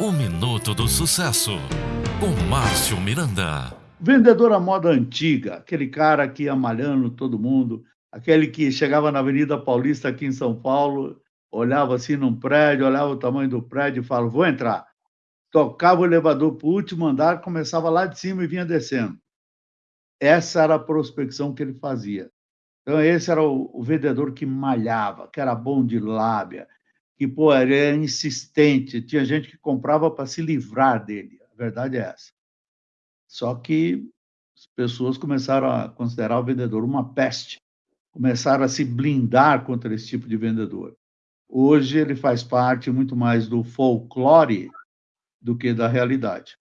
O Minuto do Sucesso, com Márcio Miranda. Vendedor à moda antiga, aquele cara que ia malhando todo mundo, aquele que chegava na Avenida Paulista aqui em São Paulo, olhava assim num prédio, olhava o tamanho do prédio e falava, vou entrar. Tocava o elevador para o último andar, começava lá de cima e vinha descendo. Essa era a prospecção que ele fazia. Então, esse era o, o vendedor que malhava, que era bom de lábia, que pô, era insistente, tinha gente que comprava para se livrar dele. A verdade é essa. Só que as pessoas começaram a considerar o vendedor uma peste, começaram a se blindar contra esse tipo de vendedor. Hoje ele faz parte muito mais do folclore do que da realidade.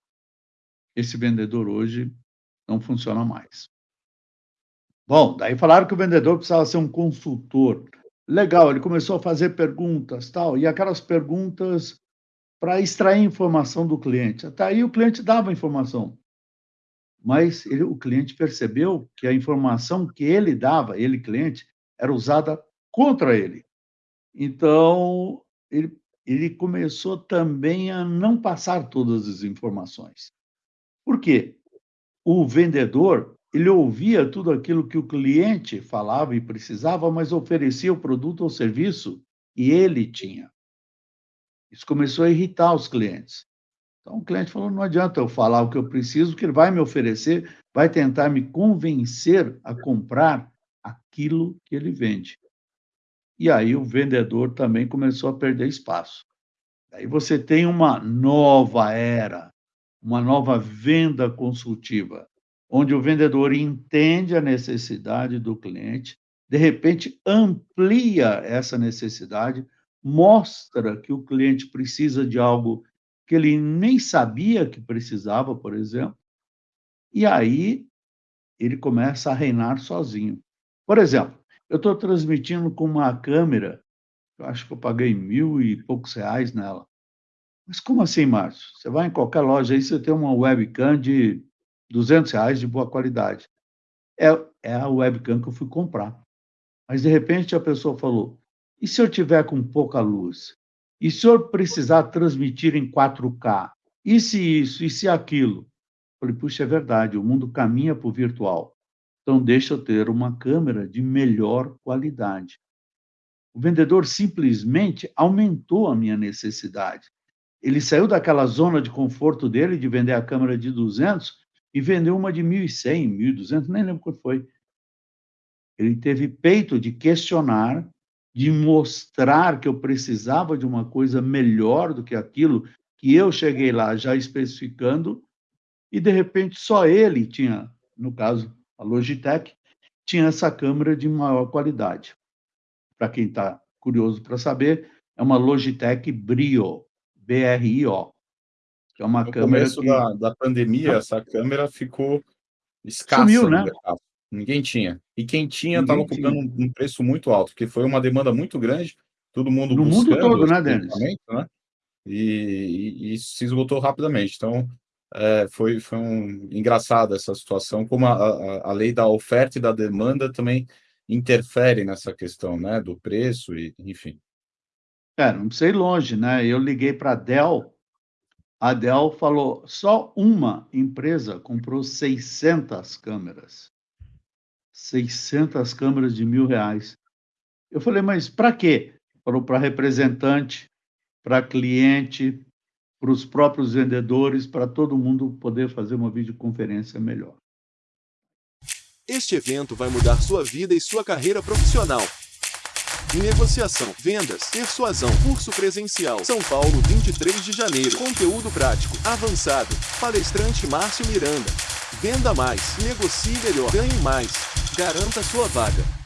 Esse vendedor hoje não funciona mais. Bom, daí falaram que o vendedor precisava ser um consultor. Legal, ele começou a fazer perguntas, tal, e aquelas perguntas para extrair informação do cliente. Até aí o cliente dava informação, mas ele, o cliente percebeu que a informação que ele dava, ele cliente, era usada contra ele. Então ele, ele começou também a não passar todas as informações. Por quê? O vendedor ele ouvia tudo aquilo que o cliente falava e precisava, mas oferecia o produto ou serviço e ele tinha. Isso começou a irritar os clientes. Então o cliente falou: não adianta eu falar o que eu preciso, que ele vai me oferecer, vai tentar me convencer a comprar aquilo que ele vende. E aí o vendedor também começou a perder espaço. Aí você tem uma nova era, uma nova venda consultiva onde o vendedor entende a necessidade do cliente, de repente amplia essa necessidade, mostra que o cliente precisa de algo que ele nem sabia que precisava, por exemplo, e aí ele começa a reinar sozinho. Por exemplo, eu estou transmitindo com uma câmera, eu acho que eu paguei mil e poucos reais nela. Mas como assim, Márcio? Você vai em qualquer loja aí, você tem uma webcam de 200 reais de boa qualidade. É, é a webcam que eu fui comprar. Mas, de repente, a pessoa falou, e se eu tiver com pouca luz? E se eu precisar transmitir em 4K? E se isso? E se aquilo? Eu falei, puxa, é verdade, o mundo caminha para o virtual. Então, deixa eu ter uma câmera de melhor qualidade. O vendedor simplesmente aumentou a minha necessidade. Ele saiu daquela zona de conforto dele de vender a câmera de 200 e vendeu uma de 1.100, 1.200, nem lembro quanto foi. Ele teve peito de questionar, de mostrar que eu precisava de uma coisa melhor do que aquilo que eu cheguei lá já especificando, e de repente só ele tinha, no caso, a Logitech, tinha essa câmera de maior qualidade. Para quem está curioso para saber, é uma Logitech Brio, B-R-I-O. É uma no câmera começo que... da, da pandemia, essa câmera ficou escassa Sumiu, né? Ninguém tinha. E quem tinha estava cobrando um, um, preço muito alto, porque foi uma demanda muito grande, todo mundo no buscando... mundo todo, né, Denis? Né? E, e, e, se esgotou rapidamente. Então, é, foi, foi um, engraçado essa situação, como a, a, a, lei da oferta e da demanda também interfere nessa questão, né, do preço e enfim. É, não ir longe, né? Eu liguei para a Dell a Dell falou, só uma empresa comprou 600 câmeras. 600 câmeras de mil reais. Eu falei, mas para quê? Falou para representante, para cliente, para os próprios vendedores, para todo mundo poder fazer uma videoconferência melhor. Este evento vai mudar sua vida e sua carreira profissional. Negociação, vendas, persuasão, curso presencial. São Paulo, 23 de janeiro. Conteúdo prático, avançado. Palestrante Márcio Miranda. Venda mais, negocie melhor, ganhe mais. Garanta sua vaga.